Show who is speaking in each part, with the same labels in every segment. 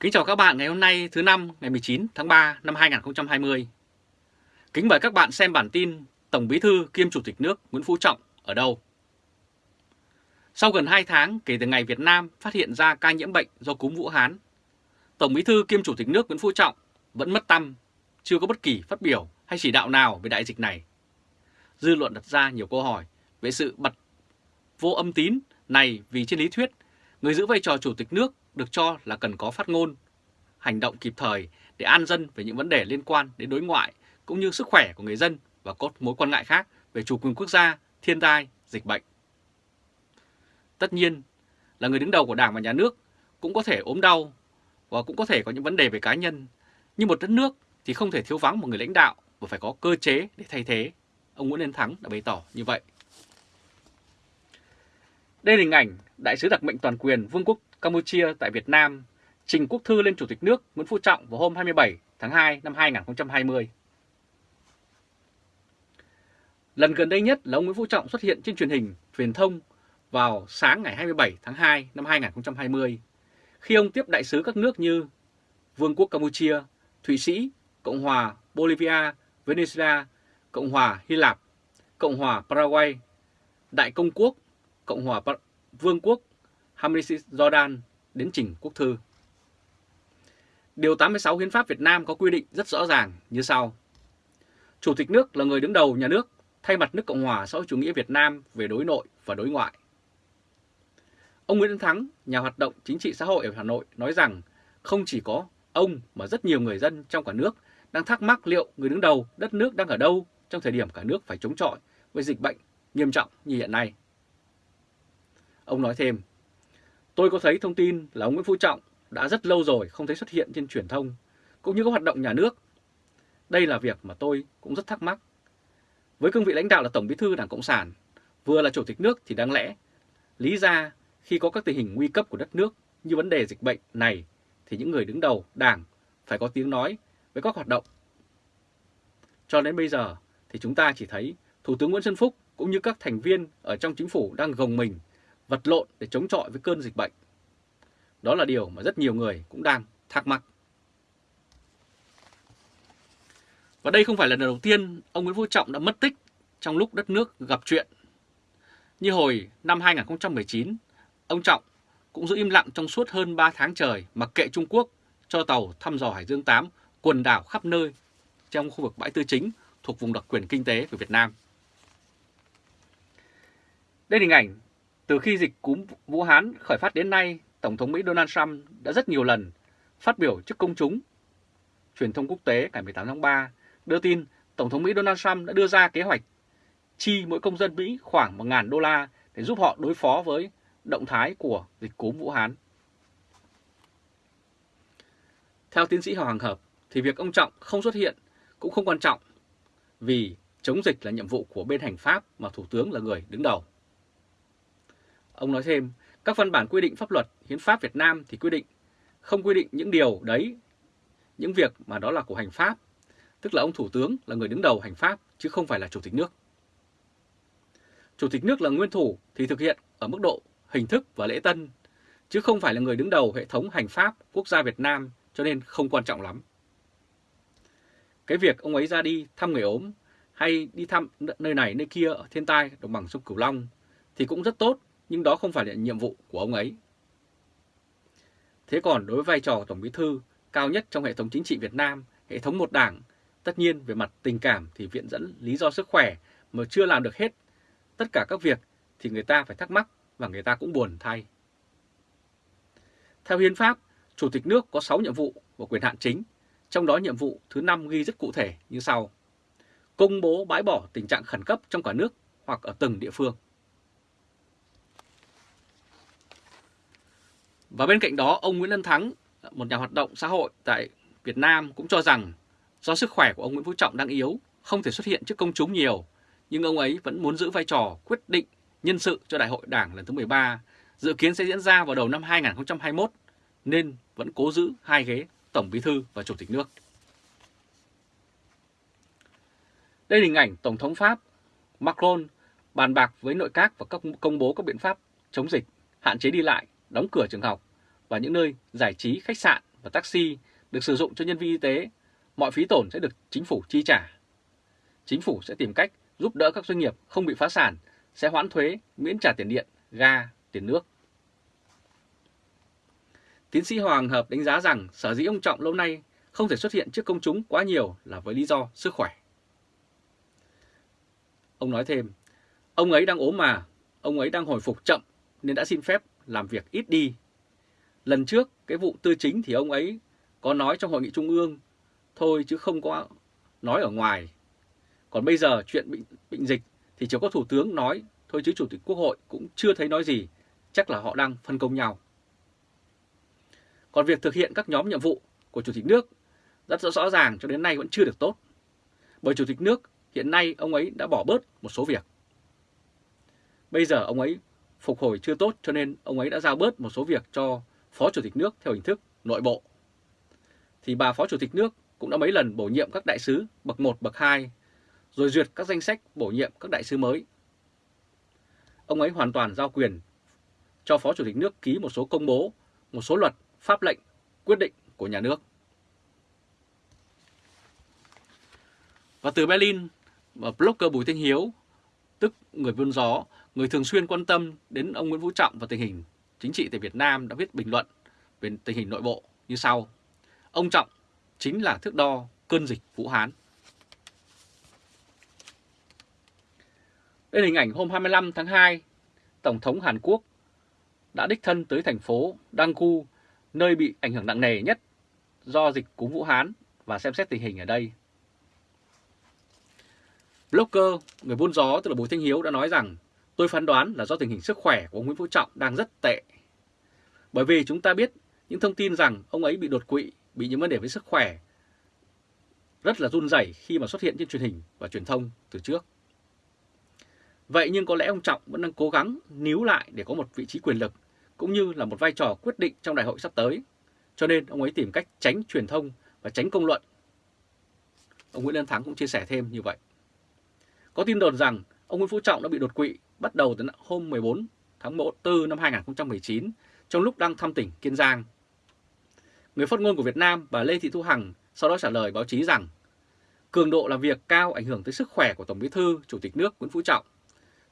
Speaker 1: Kính chào các bạn ngày hôm nay thứ năm ngày 19 tháng 3 năm 2020. Kính mời các bạn xem bản tin Tổng Bí thư kiêm Chủ tịch nước Nguyễn Phú Trọng ở đâu. Sau gần 2 tháng kể từ ngày Việt Nam phát hiện ra ca nhiễm bệnh do cúm Vũ Hán, Tổng Bí thư kiêm Chủ tịch nước Nguyễn Phú Trọng vẫn mất tâm, chưa có bất kỳ phát biểu hay chỉ đạo nào về đại dịch này. Dư luận đặt ra nhiều câu hỏi về sự bật vô âm tín này vì trên lý thuyết, người giữ vai trò Chủ tịch nước được cho là cần có phát ngôn, hành động kịp thời để an dân về những vấn đề liên quan đến đối ngoại cũng như sức khỏe của người dân và có mối quan ngại khác về chủ quyền quốc gia, thiên tai, dịch bệnh. Tất nhiên là người đứng đầu của Đảng và Nhà nước cũng có thể ốm đau và cũng có thể có những vấn đề về cá nhân, nhưng một đất nước thì không thể thiếu vắng một người lãnh đạo và phải có cơ chế để thay thế. Ông Nguyễn Liên Thắng đã bày tỏ như vậy. Đây là hình ảnh Đại sứ đặc mệnh toàn quyền Vương quốc Campuchia tại Việt Nam trình quốc thư lên Chủ tịch nước Nguyễn Phú Trọng vào hôm 27 tháng 2 năm 2020. Lần gần đây nhất là ông Nguyễn Phú Trọng xuất hiện trên truyền hình, truyền thông vào sáng ngày 27 tháng 2 năm 2020, khi ông tiếp đại sứ các nước như Vương quốc Campuchia, Thụy Sĩ, Cộng hòa Bolivia, Venezuela, Cộng hòa Hy Lạp, Cộng hòa Paraguay, Đại Công quốc, Cộng hòa Vương quốc Hamisi Jordan đến trình quốc thư. Điều 86 Hiến pháp Việt Nam có quy định rất rõ ràng như sau. Chủ tịch nước là người đứng đầu nhà nước thay mặt nước Cộng hòa xã hội chủ nghĩa Việt Nam về đối nội và đối ngoại. Ông Nguyễn Thắng, nhà hoạt động chính trị xã hội ở Hà Nội nói rằng không chỉ có ông mà rất nhiều người dân trong cả nước đang thắc mắc liệu người đứng đầu đất nước đang ở đâu trong thời điểm cả nước phải chống chọi với dịch bệnh nghiêm trọng như hiện nay. Ông nói thêm, tôi có thấy thông tin là ông Nguyễn Phú Trọng đã rất lâu rồi không thấy xuất hiện trên truyền thông, cũng như các hoạt động nhà nước. Đây là việc mà tôi cũng rất thắc mắc. Với cương vị lãnh đạo là Tổng Bí thư Đảng Cộng sản, vừa là Chủ tịch nước thì đáng lẽ lý ra khi có các tình hình nguy cấp của đất nước như vấn đề dịch bệnh này thì những người đứng đầu Đảng phải có tiếng nói với các hoạt động. Cho đến bây giờ thì chúng ta chỉ thấy Thủ tướng Nguyễn Xuân Phúc cũng như các thành viên ở trong chính phủ đang gồng mình vật lộn để chống chọi với cơn dịch bệnh. Đó là điều mà rất nhiều người cũng đang thắc mắc. Và đây không phải là lần đầu tiên ông Nguyễn Phú Trọng đã mất tích trong lúc đất nước gặp chuyện. Như hồi năm 2019, ông Trọng cũng giữ im lặng trong suốt hơn 3 tháng trời mặc kệ Trung Quốc cho tàu thăm dò Hải Dương 8 quần đảo khắp nơi trong khu vực bãi tư chính thuộc vùng đặc quyền kinh tế của Việt Nam. Đây là hình ảnh từ khi dịch cúm Vũ Hán khởi phát đến nay, Tổng thống Mỹ Donald Trump đã rất nhiều lần phát biểu trước công chúng. Truyền thông quốc tế ngày 18 tháng 3 đưa tin Tổng thống Mỹ Donald Trump đã đưa ra kế hoạch chi mỗi công dân Mỹ khoảng 1.000 đô la để giúp họ đối phó với động thái của dịch cúm Vũ Hán. Theo tiến sĩ Hoàng Hợp, thì việc ông Trọng không xuất hiện cũng không quan trọng vì chống dịch là nhiệm vụ của bên hành pháp mà Thủ tướng là người đứng đầu. Ông nói thêm, các văn bản quy định pháp luật, hiến pháp Việt Nam thì quy định, không quy định những điều đấy, những việc mà đó là của hành pháp, tức là ông Thủ tướng là người đứng đầu hành pháp chứ không phải là Chủ tịch nước. Chủ tịch nước là nguyên thủ thì thực hiện ở mức độ hình thức và lễ tân, chứ không phải là người đứng đầu hệ thống hành pháp quốc gia Việt Nam cho nên không quan trọng lắm. Cái việc ông ấy ra đi thăm người ốm hay đi thăm nơi này nơi kia ở thiên tai đồng bằng sông Cửu Long thì cũng rất tốt nhưng đó không phải là nhiệm vụ của ông ấy. Thế còn đối với vai trò Tổng Bí Thư cao nhất trong hệ thống chính trị Việt Nam, hệ thống một đảng, tất nhiên về mặt tình cảm thì viện dẫn lý do sức khỏe mà chưa làm được hết. Tất cả các việc thì người ta phải thắc mắc và người ta cũng buồn thay. Theo Hiến pháp, Chủ tịch nước có 6 nhiệm vụ và quyền hạn chính, trong đó nhiệm vụ thứ 5 ghi rất cụ thể như sau. Công bố bãi bỏ tình trạng khẩn cấp trong cả nước hoặc ở từng địa phương. Và bên cạnh đó, ông Nguyễn Lân Thắng, một nhà hoạt động xã hội tại Việt Nam cũng cho rằng do sức khỏe của ông Nguyễn Phú Trọng đang yếu, không thể xuất hiện trước công chúng nhiều, nhưng ông ấy vẫn muốn giữ vai trò quyết định nhân sự cho Đại hội Đảng lần thứ 13, dự kiến sẽ diễn ra vào đầu năm 2021, nên vẫn cố giữ hai ghế Tổng Bí Thư và Chủ tịch nước. Đây là hình ảnh Tổng thống Pháp Macron bàn bạc với nội các và các công bố các biện pháp chống dịch, hạn chế đi lại đóng cửa trường học và những nơi giải trí, khách sạn và taxi được sử dụng cho nhân viên y tế, mọi phí tổn sẽ được chính phủ chi trả. Chính phủ sẽ tìm cách giúp đỡ các doanh nghiệp không bị phá sản, sẽ hoãn thuế, miễn trả tiền điện, ga, tiền nước. Tiến sĩ Hoàng Hợp đánh giá rằng sở dĩ ông Trọng lâu nay không thể xuất hiện trước công chúng quá nhiều là với lý do sức khỏe. Ông nói thêm, ông ấy đang ốm mà, ông ấy đang hồi phục chậm nên đã xin phép làm việc ít đi. Lần trước cái vụ tư chính thì ông ấy có nói trong hội nghị trung ương thôi chứ không có nói ở ngoài. Còn bây giờ chuyện bệnh, bệnh dịch thì chỉ có thủ tướng nói thôi chứ chủ tịch quốc hội cũng chưa thấy nói gì, chắc là họ đang phân công nhau. Còn việc thực hiện các nhóm nhiệm vụ của chủ tịch nước rất rõ ràng cho đến nay vẫn chưa được tốt. Bởi chủ tịch nước hiện nay ông ấy đã bỏ bớt một số việc. Bây giờ ông ấy phục hồi chưa tốt cho nên ông ấy đã giao bớt một số việc cho Phó Chủ tịch nước theo hình thức nội bộ. Thì bà Phó Chủ tịch nước cũng đã mấy lần bổ nhiệm các đại sứ bậc 1, bậc 2, rồi duyệt các danh sách bổ nhiệm các đại sứ mới. Ông ấy hoàn toàn giao quyền cho Phó Chủ tịch nước ký một số công bố, một số luật, pháp lệnh, quyết định của nhà nước. Và từ Berlin, blogger Bùi Thanh Hiếu, tức người buôn gió, người thường xuyên quan tâm đến ông Nguyễn Phú Trọng và tình hình chính trị tại Việt Nam đã viết bình luận về tình hình nội bộ như sau. Ông Trọng chính là thước đo cơn dịch Vũ Hán. Đây là hình ảnh hôm 25 tháng 2, Tổng thống Hàn Quốc đã đích thân tới thành phố Daegu, nơi bị ảnh hưởng nặng nề nhất do dịch cúm Vũ Hán và xem xét tình hình ở đây. Blogger, người buôn gió tức là Bùi Thanh Hiếu đã nói rằng tôi phán đoán là do tình hình sức khỏe của ông Nguyễn Phú Trọng đang rất tệ. Bởi vì chúng ta biết những thông tin rằng ông ấy bị đột quỵ, bị những vấn đề với sức khỏe rất là run rẩy khi mà xuất hiện trên truyền hình và truyền thông từ trước. Vậy nhưng có lẽ ông Trọng vẫn đang cố gắng níu lại để có một vị trí quyền lực cũng như là một vai trò quyết định trong đại hội sắp tới. Cho nên ông ấy tìm cách tránh truyền thông và tránh công luận. Ông Nguyễn Lân Thắng cũng chia sẻ thêm như vậy. Có tin đồn rằng ông Nguyễn Phú Trọng đã bị đột quỵ bắt đầu từ hôm 14 tháng 4 năm 2019 trong lúc đang thăm tỉnh Kiên Giang. Người phát ngôn của Việt Nam, bà Lê Thị Thu Hằng, sau đó trả lời báo chí rằng, cường độ làm việc cao ảnh hưởng tới sức khỏe của Tổng Bí thư, Chủ tịch nước Nguyễn Phú Trọng.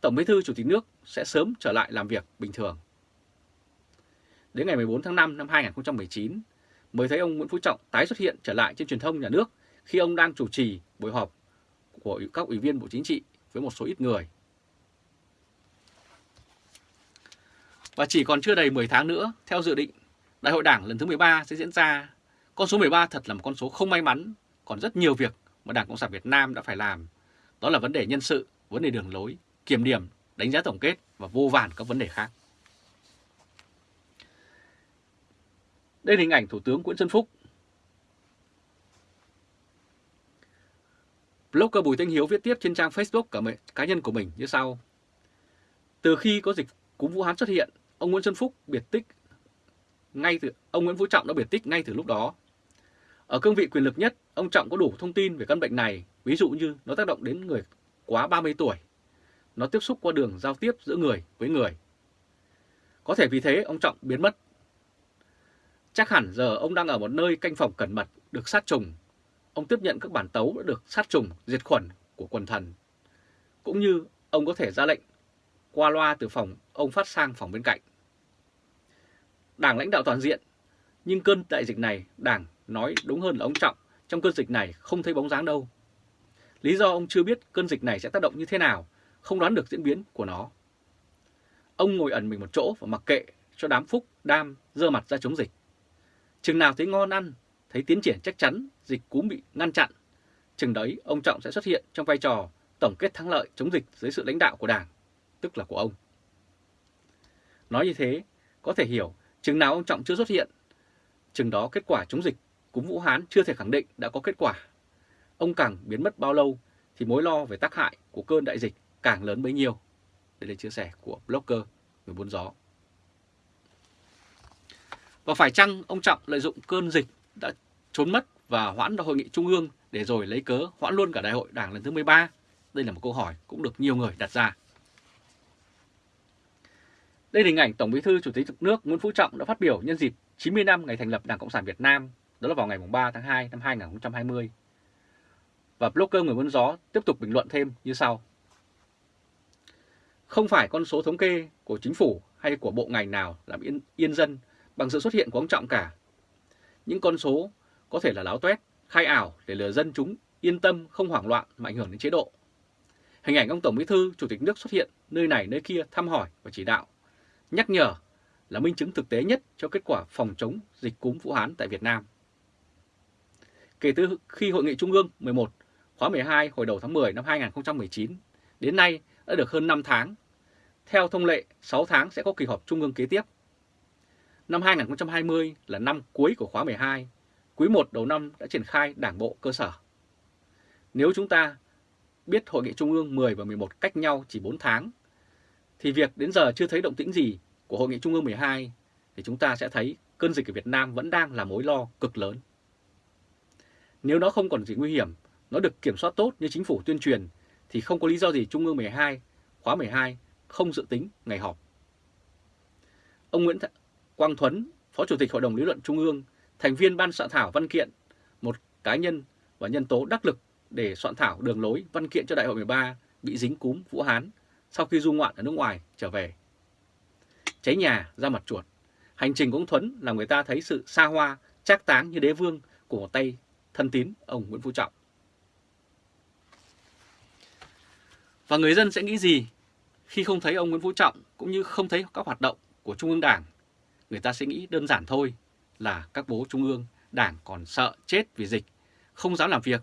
Speaker 1: Tổng Bí thư, Chủ tịch nước sẽ sớm trở lại làm việc bình thường. Đến ngày 14 tháng 5 năm 2019 mới thấy ông Nguyễn Phú Trọng tái xuất hiện trở lại trên truyền thông nhà nước khi ông đang chủ trì buổi họp của các ủy viên Bộ Chính trị với một số ít người. Và chỉ còn chưa đầy 10 tháng nữa, theo dự định, Đại hội Đảng lần thứ 13 sẽ diễn ra. Con số 13 thật là một con số không may mắn, còn rất nhiều việc mà Đảng Cộng sản Việt Nam đã phải làm. Đó là vấn đề nhân sự, vấn đề đường lối, kiểm điểm, đánh giá tổng kết và vô vàn các vấn đề khác. Đây là hình ảnh Thủ tướng Nguyễn Xuân Phúc Blogger Bùi Thanh Hiếu viết tiếp trên trang Facebook cả cá nhân của mình như sau. Từ khi có dịch cúm Vũ Hán xuất hiện, ông Nguyễn Xuân Phúc biệt tích ngay từ ông Nguyễn Phú Trọng đã biệt tích ngay từ lúc đó. Ở cương vị quyền lực nhất, ông Trọng có đủ thông tin về căn bệnh này, ví dụ như nó tác động đến người quá 30 tuổi, nó tiếp xúc qua đường giao tiếp giữa người với người. Có thể vì thế ông Trọng biến mất. Chắc hẳn giờ ông đang ở một nơi canh phòng cẩn mật, được sát trùng ông tiếp nhận các bản tấu đã được sát trùng, diệt khuẩn của quần thần. Cũng như ông có thể ra lệnh qua loa từ phòng ông phát sang phòng bên cạnh. Đảng lãnh đạo toàn diện, nhưng cơn đại dịch này Đảng nói đúng hơn là ông Trọng, trong cơn dịch này không thấy bóng dáng đâu. Lý do ông chưa biết cơn dịch này sẽ tác động như thế nào, không đoán được diễn biến của nó. Ông ngồi ẩn mình một chỗ và mặc kệ cho đám phúc, đam, dơ mặt ra chống dịch. Chừng nào thấy ngon ăn thấy tiến triển chắc chắn dịch cúm bị ngăn chặn, chừng đấy ông Trọng sẽ xuất hiện trong vai trò tổng kết thắng lợi chống dịch dưới sự lãnh đạo của Đảng, tức là của ông. Nói như thế, có thể hiểu chừng nào ông Trọng chưa xuất hiện, chừng đó kết quả chống dịch cúm Vũ Hán chưa thể khẳng định đã có kết quả. Ông càng biến mất bao lâu thì mối lo về tác hại của cơn đại dịch càng lớn bấy nhiêu. Đây là chia sẻ của blogger người buôn gió. Và phải chăng ông Trọng lợi dụng cơn dịch đã trốn mất và hoãn hội nghị trung ương để rồi lấy cớ hoãn luôn cả đại hội đảng lần thứ 13? Đây là một câu hỏi cũng được nhiều người đặt ra. Đây là hình ảnh Tổng Bí thư Chủ tịch nước Nguyễn Phú Trọng đã phát biểu nhân dịp 90 năm ngày thành lập Đảng Cộng sản Việt Nam, đó là vào ngày 3 tháng 2 năm 2020. Và blogger người muốn gió tiếp tục bình luận thêm như sau. Không phải con số thống kê của chính phủ hay của bộ ngành nào làm yên, yên dân bằng sự xuất hiện của ông Trọng cả. Những con số có thể là láo toét, khai ảo để lừa dân chúng yên tâm không hoảng loạn mà ảnh hưởng đến chế độ. Hình ảnh ông Tổng Bí thư, Chủ tịch nước xuất hiện nơi này nơi kia thăm hỏi và chỉ đạo, nhắc nhở là minh chứng thực tế nhất cho kết quả phòng chống dịch cúm Vũ Hán tại Việt Nam. Kể từ khi Hội nghị Trung ương 11 khóa 12 hồi đầu tháng 10 năm 2019 đến nay đã được hơn 5 tháng. Theo thông lệ, 6 tháng sẽ có kỳ họp Trung ương kế tiếp. Năm 2020 là năm cuối của khóa 12, quý 1 đầu năm đã triển khai đảng bộ cơ sở. Nếu chúng ta biết Hội nghị Trung ương 10 và 11 cách nhau chỉ 4 tháng, thì việc đến giờ chưa thấy động tĩnh gì của Hội nghị Trung ương 12 thì chúng ta sẽ thấy cơn dịch ở Việt Nam vẫn đang là mối lo cực lớn. Nếu nó không còn gì nguy hiểm, nó được kiểm soát tốt như chính phủ tuyên truyền thì không có lý do gì Trung ương 12, khóa 12 không dự tính ngày họp. Ông Nguyễn Quang Thuấn, Phó Chủ tịch Hội đồng Lý luận Trung ương, thành viên ban soạn thảo văn kiện, một cá nhân và nhân tố đắc lực để soạn thảo đường lối văn kiện cho Đại hội 13 bị dính cúm Vũ Hán sau khi du ngoạn ở nước ngoài trở về. Cháy nhà ra mặt chuột, hành trình của ông Thuấn làm người ta thấy sự xa hoa, trác táng như đế vương của một tay thân tín ông Nguyễn Phú Trọng. Và người dân sẽ nghĩ gì khi không thấy ông Nguyễn Phú Trọng cũng như không thấy các hoạt động của Trung ương Đảng? Người ta sẽ nghĩ đơn giản thôi là các bố Trung ương Đảng còn sợ chết vì dịch, không dám làm việc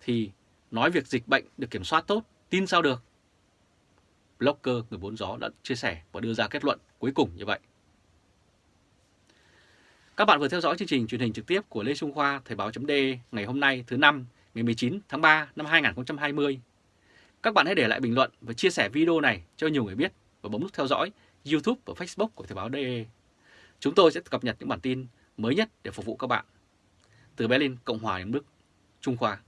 Speaker 1: thì nói việc dịch bệnh được kiểm soát tốt, tin sao được? Blogger người bốn gió đã chia sẻ và đưa ra kết luận cuối cùng như vậy. Các bạn vừa theo dõi chương trình truyền hình trực tiếp của Lê Trung Khoa Thời báo .d ngày hôm nay thứ năm ngày 19 tháng 3 năm 2020. Các bạn hãy để lại bình luận và chia sẻ video này cho nhiều người biết và bấm nút theo dõi YouTube và Facebook của Thời báo.de. Chúng tôi sẽ cập nhật những bản tin mới nhất để phục vụ các bạn. Từ Berlin, Cộng hòa đến Đức, Trung Khoa.